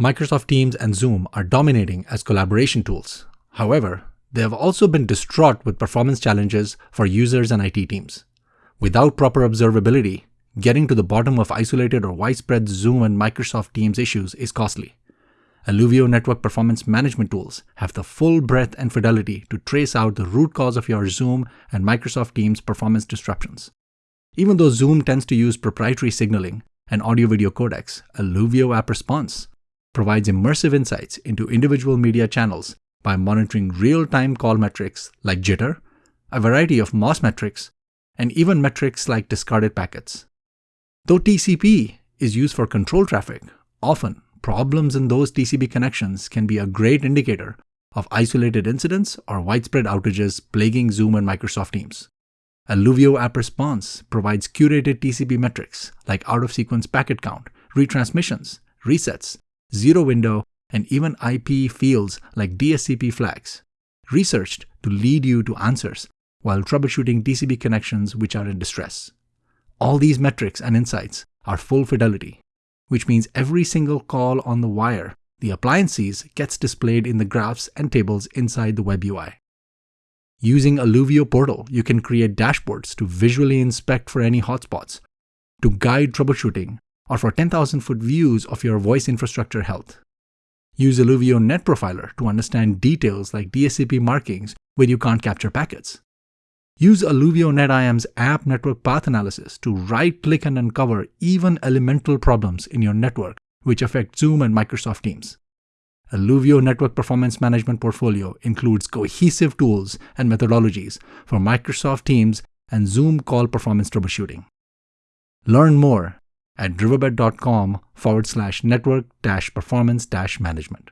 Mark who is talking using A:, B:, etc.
A: Microsoft Teams and Zoom are dominating as collaboration tools. However, they have also been distraught with performance challenges for users and IT teams. Without proper observability, getting to the bottom of isolated or widespread Zoom and Microsoft Teams issues is costly. Alluvio network performance management tools have the full breadth and fidelity to trace out the root cause of your Zoom and Microsoft Teams performance disruptions. Even though Zoom tends to use proprietary signaling and audio-video codecs, Alluvio App Response provides immersive insights into individual media channels by monitoring real-time call metrics like jitter, a variety of MOS metrics, and even metrics like discarded packets. Though TCP is used for control traffic, often problems in those TCP connections can be a great indicator of isolated incidents or widespread outages plaguing Zoom and Microsoft Teams. Alluvio App Response provides curated TCP metrics like out-of-sequence packet count, retransmissions, resets, zero window, and even IP fields like DSCP flags, researched to lead you to answers while troubleshooting TCP connections which are in distress. All these metrics and insights are full fidelity, which means every single call on the wire the appliance sees gets displayed in the graphs and tables inside the web UI. Using Alluvio Portal, you can create dashboards to visually inspect for any hotspots, to guide troubleshooting, or for 10,000 foot views of your voice infrastructure health. Use Alluvio Net Profiler to understand details like DSCP markings where you can't capture packets. Use Alluvio NetIM's app network path analysis to right-click and uncover even elemental problems in your network which affect Zoom and Microsoft Teams. Alluvio Network Performance Management portfolio includes cohesive tools and methodologies for Microsoft Teams and Zoom call performance troubleshooting. Learn more at riverbed.com forward slash network dash performance dash management.